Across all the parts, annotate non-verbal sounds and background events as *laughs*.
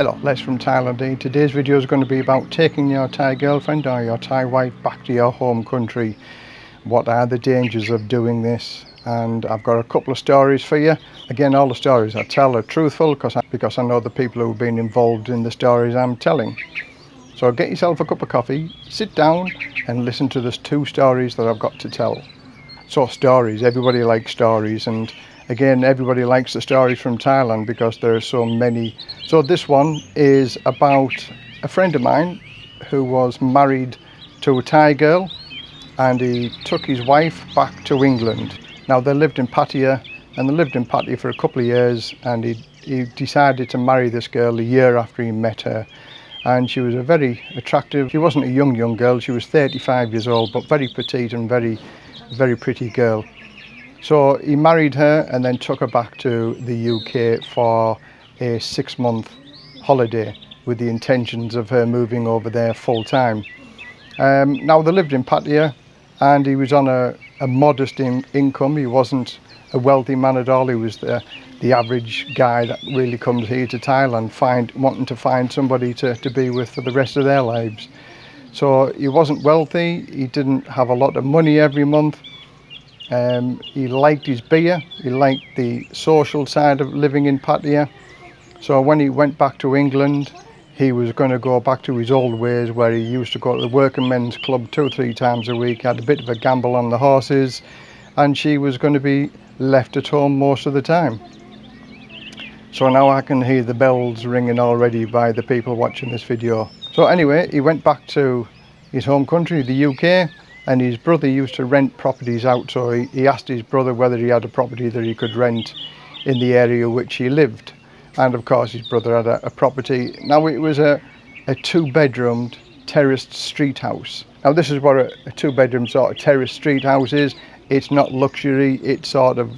Hello, Les from Thailand. Today's video is going to be about taking your Thai girlfriend or your Thai wife back to your home country. What are the dangers of doing this? And I've got a couple of stories for you. Again, all the stories I tell are truthful because I, because I know the people who have been involved in the stories I'm telling. So get yourself a cup of coffee, sit down and listen to the two stories that I've got to tell. So stories, everybody likes stories and again everybody likes the stories from Thailand because there are so many. So this one is about a friend of mine who was married to a Thai girl and he took his wife back to England. Now they lived in Pattaya and they lived in Pattaya for a couple of years and he, he decided to marry this girl a year after he met her. And she was a very attractive she wasn't a young young girl she was 35 years old but very petite and very very pretty girl so he married her and then took her back to the UK for a six month holiday with the intentions of her moving over there full time. Um, now they lived in Pattaya and he was on a, a modest in, income. He wasn't a wealthy man at all. He was the, the average guy that really comes here to Thailand find, wanting to find somebody to, to be with for the rest of their lives. So he wasn't wealthy. He didn't have a lot of money every month um, he liked his beer, he liked the social side of living in Pattaya. So when he went back to England, he was going to go back to his old ways where he used to go to the working men's club two or three times a week, had a bit of a gamble on the horses, and she was going to be left at home most of the time. So now I can hear the bells ringing already by the people watching this video. So anyway, he went back to his home country, the UK, and his brother used to rent properties out so he, he asked his brother whether he had a property that he could rent in the area which he lived. And of course his brother had a, a property. Now it was a, a two-bedroomed terraced street house. Now this is what a, a two-bedroom sort of terraced street house is. It's not luxury. It's sort of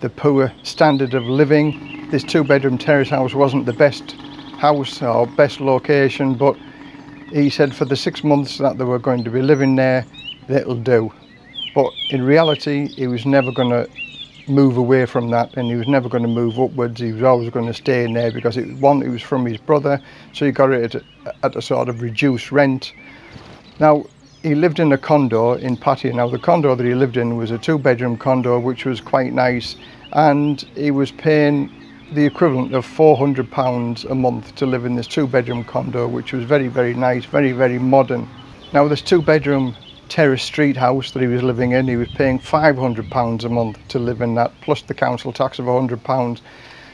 the poor standard of living. This two-bedroom terrace house wasn't the best house or best location but he said for the six months that they were going to be living there that'll do. But in reality, he was never going to move away from that and he was never going to move upwards. He was always going to stay in there because it, one, it was from his brother, so he got it at, at a sort of reduced rent. Now, he lived in a condo in Pattaya. Now, the condo that he lived in was a two bedroom condo, which was quite nice. And he was paying the equivalent of 400 pounds a month to live in this two bedroom condo, which was very, very nice, very, very modern. Now, this two bedroom terrace street house that he was living in. He was paying £500 a month to live in that, plus the council tax of £100.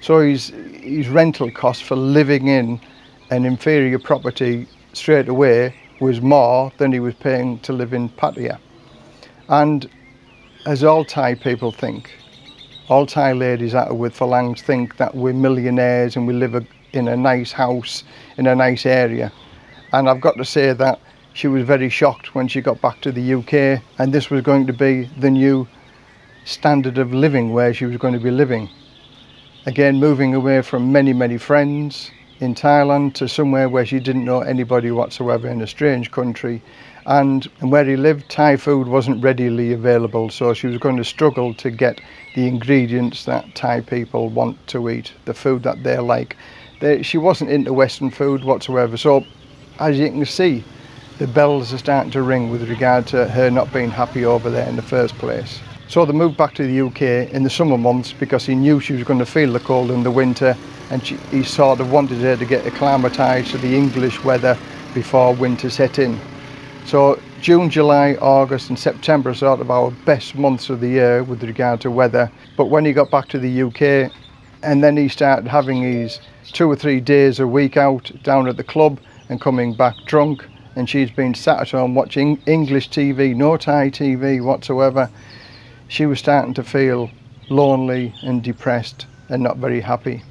So his, his rental cost for living in an inferior property straight away was more than he was paying to live in Pattaya. And as all Thai people think, all Thai ladies are with Farangs think that we're millionaires and we live a, in a nice house in a nice area. And I've got to say that she was very shocked when she got back to the UK and this was going to be the new standard of living where she was going to be living. Again, moving away from many, many friends in Thailand to somewhere where she didn't know anybody whatsoever in a strange country. And, where he lived, Thai food wasn't readily available, so she was going to struggle to get the ingredients that Thai people want to eat, the food that they like. They, she wasn't into Western food whatsoever, so as you can see, the bells are starting to ring with regard to her not being happy over there in the first place. So they moved back to the UK in the summer months because he knew she was going to feel the cold in the winter and she, he sort of wanted her to get acclimatised to the English weather before winter set in. So June, July, August and September are sort of our best months of the year with regard to weather. But when he got back to the UK and then he started having his two or three days a week out down at the club and coming back drunk and she's been sat at home watching English TV, no Thai TV whatsoever, she was starting to feel lonely and depressed and not very happy.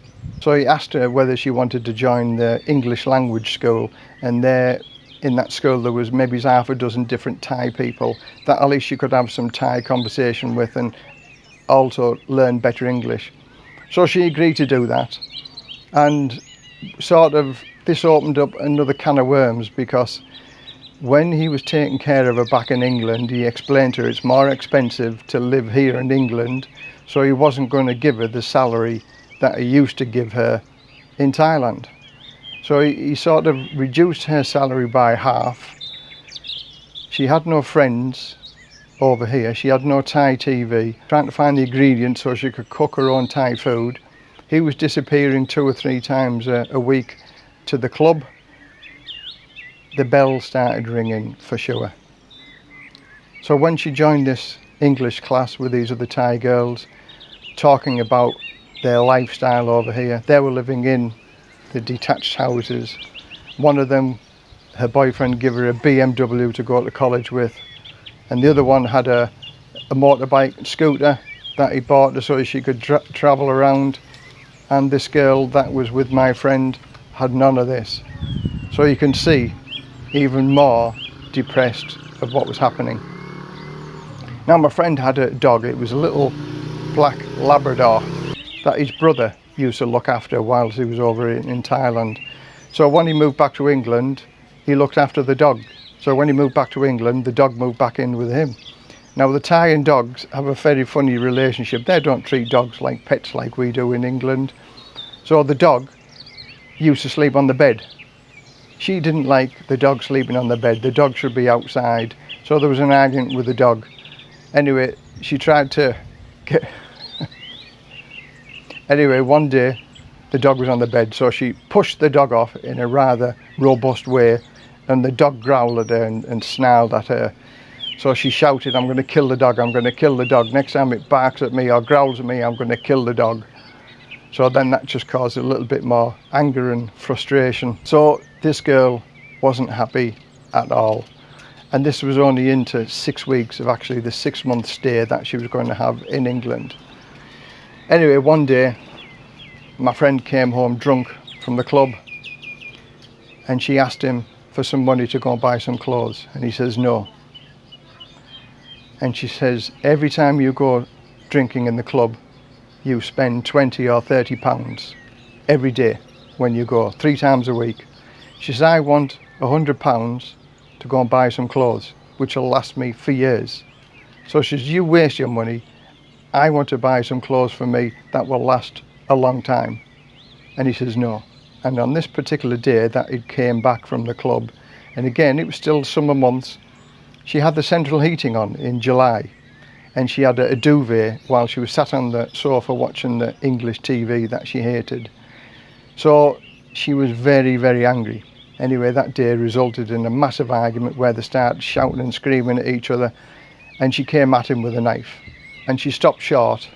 So he asked her whether she wanted to join the English language school and there in that school there was maybe half a dozen different Thai people that at least she could have some Thai conversation with and also learn better English. So she agreed to do that and sort of this opened up another can of worms because when he was taking care of her back in England, he explained to her it's more expensive to live here in England, so he wasn't going to give her the salary that he used to give her in Thailand. So he, he sort of reduced her salary by half. She had no friends over here. She had no Thai TV. Trying to find the ingredients so she could cook her own Thai food. He was disappearing two or three times a, a week to the club. The bell started ringing for sure. So when she joined this English class with these other Thai girls, talking about their lifestyle over here, they were living in the detached houses. One of them, her boyfriend gave her a BMW to go to college with, and the other one had a, a motorbike scooter that he bought her so she could tra travel around. And this girl that was with my friend had none of this. So you can see even more depressed of what was happening. Now my friend had a dog, it was a little black Labrador that his brother used to look after whilst he was over in, Thailand. So when he moved back to England, he looked after the dog. So when he moved back to England, the dog moved back in with him. Now the Thai and dogs have a very funny relationship. They don't treat dogs like pets like we do in England. So the dog used to sleep on the bed. She didn't like the dog sleeping on the bed. The dog should be outside. So there was an argument with the dog. Anyway, she tried to get *laughs* Anyway, one day the dog was on the bed, so she pushed the dog off in a rather robust way, and the dog growled at her and, and snarled at her. So she shouted, I'm going to kill the dog, I'm going to kill the dog. Next time it barks at me or growls at me, I'm going to kill the dog. So then that just caused a little bit more anger and frustration. So this girl wasn't happy at all. And this was only into six weeks of actually the six month stay that she was going to have in England. Anyway, one day my friend came home drunk from the club and she asked him for some money to go and buy some clothes and he says no. And she says, every time you go drinking in the club, you spend 20 or 30 pounds every day when you go, three times a week. She says, I want hundred pounds to go and buy some clothes, which will last me for years. So she says, you waste your money I want to buy some clothes for me that will last a long time. And he says, no. And on this particular day that he came back from the club, and again, it was still summer months, she had the central heating on in July. And she had a, a duvet while she was sat on the sofa watching the English TV that she hated. So she was very, very angry. Anyway, that day resulted in a massive argument where they started shouting and screaming at each other and she came at him with a knife and she stopped short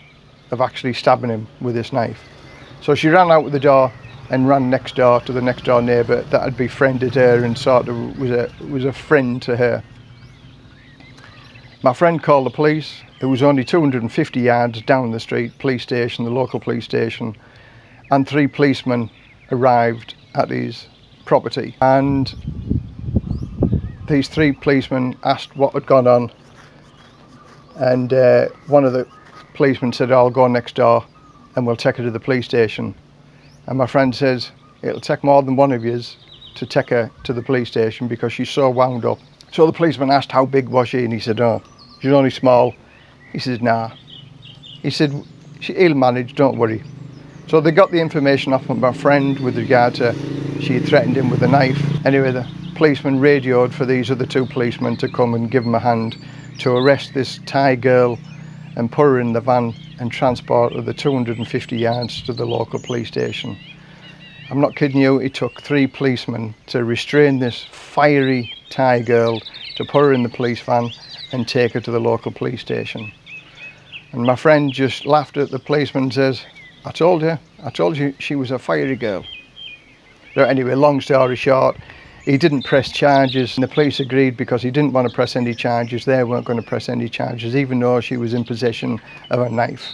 of actually stabbing him with this knife. So she ran out of the door and ran next door to the next door neighbour that had befriended her and sort of was a was a friend to her. My friend called the police. It was only 250 yards down the street, police station, the local police station, and three policemen arrived at his property. And these three policemen asked what had gone on and uh, one of the policemen said I'll go next door and we'll take her to the police station and my friend says it'll take more than one of yous to take her to the police station because she's so wound up so the policeman asked how big was she and he said oh she's only small. He says nah. He said he'll manage don't worry. So they got the information off of my friend with regard to she threatened him with a knife. Anyway the policeman radioed for these other two policemen to come and give him a hand to arrest this Thai girl and put her in the van and transport her the 250 yards to the local police station. I'm not kidding you, it took three policemen to restrain this fiery Thai girl to put her in the police van and take her to the local police station. And my friend just laughed at the policeman and says, I told you, I told you she was a fiery girl. So anyway, long story short, he didn't press charges and the police agreed because he didn't want to press any charges. They weren't going to press any charges even though she was in possession of a knife.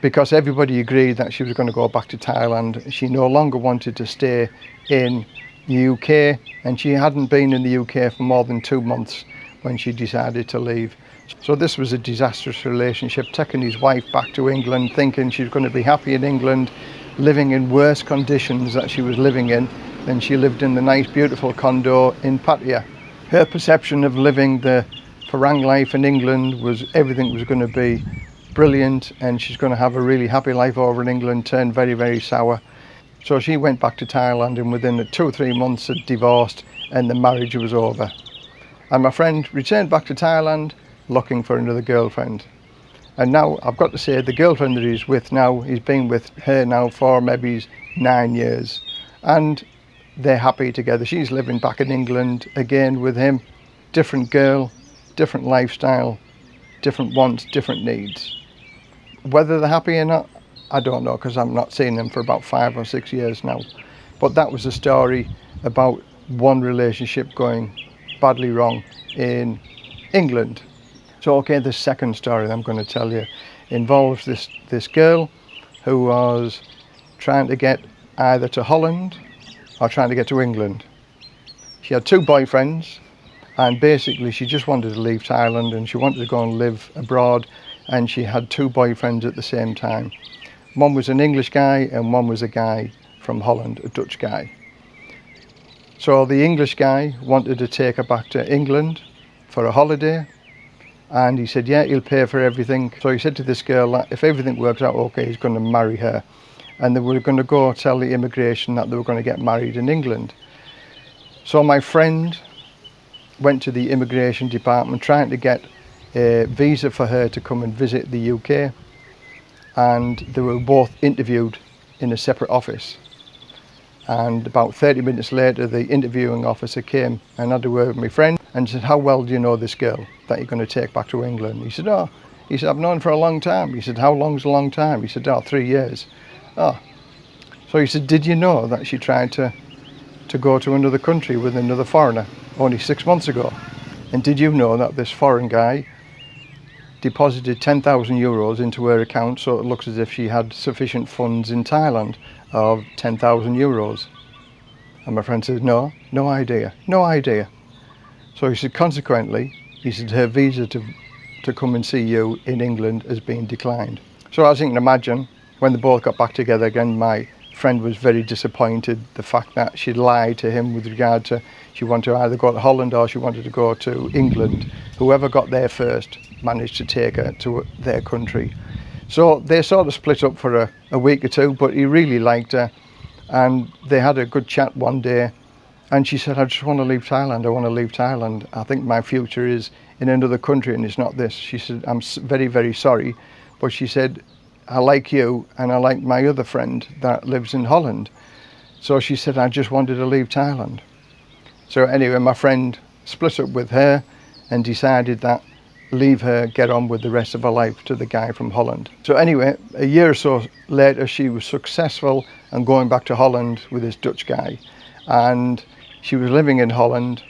Because everybody agreed that she was going to go back to Thailand. She no longer wanted to stay in the UK and she hadn't been in the UK for more than two months when she decided to leave. So this was a disastrous relationship, taking his wife back to England, thinking she was going to be happy in England, living in worse conditions that she was living in than she lived in the nice beautiful condo in Pattaya. Her perception of living the Farang life in England was everything was going to be brilliant and she's going to have a really happy life over in England turned very very sour. So she went back to Thailand and within two or three months had divorced and the marriage was over. And my friend returned back to Thailand looking for another girlfriend. And now I've got to say the girlfriend that he's with now, he's been with her now for maybe nine years. And they're happy together. She's living back in England again with him. Different girl, different lifestyle, different wants, different needs. Whether they're happy or not, I don't know because I'm not seeing them for about five or six years now. But that was a story about one relationship going badly wrong in England. So okay, the second story I'm going to tell you involves this, this girl who was trying to get either to Holland or trying to get to England. She had two boyfriends and basically she just wanted to leave Thailand and she wanted to go and live abroad and she had two boyfriends at the same time. One was an English guy and one was a guy from Holland, a Dutch guy. So the English guy wanted to take her back to England for a holiday and he said, yeah, he'll pay for everything. So he said to this girl if everything works out okay, he's going to marry her. And they were going to go tell the immigration that they were going to get married in England. So my friend went to the immigration department trying to get a visa for her to come and visit the UK and they were both interviewed in a separate office. And about 30 minutes later the interviewing officer came and had a word with my friend and said how well do you know this girl that you're going to take back to England? He said oh he said I've known for a long time. He said how long's a long time? He said oh three years. Oh. So he said did you know that she tried to to go to another country with another foreigner only six months ago? And did you know that this foreign guy deposited 10,000 euros into her account so it looks as if she had sufficient funds in Thailand of 10,000 euros. And my friend said, no, no idea, no idea. So he said, consequently, he said her visa to, to come and see you in England has been declined. So as you can imagine, when they both got back together again, my friend was very disappointed the fact that she'd lied to him with regard to she wanted to either go to Holland or she wanted to go to England. Whoever got there first managed to take her to their country. So they sort of split up for a, a week or two, but he really liked her and they had a good chat one day and she said, I just want to leave Thailand, I want to leave Thailand. I think my future is in another country and it's not this. She said, I'm very, very sorry. But she said, I like you and I like my other friend that lives in Holland. So she said, I just wanted to leave Thailand. So anyway, my friend split up with her and decided that leave her, get on with the rest of her life to the guy from Holland. So anyway, a year or so later, she was successful and going back to Holland with this Dutch guy. And she was living in Holland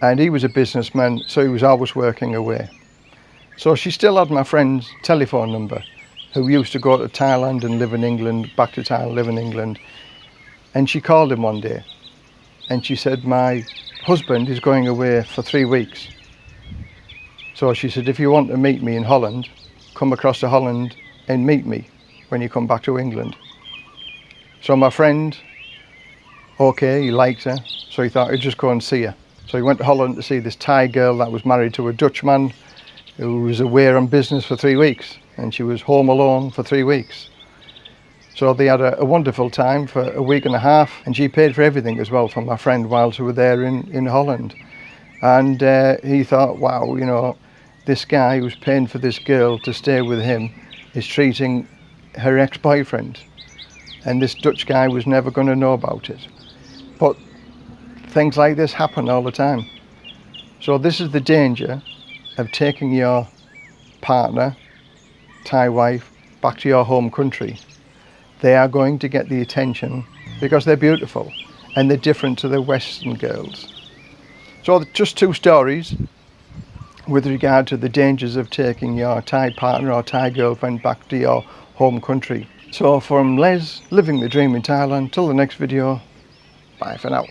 and he was a businessman, so he was always working away. So she still had my friend's telephone number who used to go to Thailand and live in England, back to Thailand, live in England. And she called him one day and she said, my husband is going away for three weeks. So she said, if you want to meet me in Holland, come across to Holland and meet me when you come back to England. So my friend, okay, he liked her, so he thought he'd just go and see her. So he went to Holland to see this Thai girl that was married to a Dutchman who was away on business for three weeks and she was home alone for three weeks. So they had a, a, wonderful time for a week and a half and she paid for everything as well for my friend whilst we were there in, in Holland. And uh, he thought, wow, you know, this guy who's paying for this girl to stay with him is treating her ex-boyfriend. And this Dutch guy was never going to know about it. But things like this happen all the time. So this is the danger of taking your partner Thai wife back to your home country, they are going to get the attention because they're beautiful and they're different to the Western girls. So just two stories with regard to the dangers of taking your Thai partner or Thai girlfriend back to your home country. So from Les, living the dream in Thailand, till the next video, bye for now.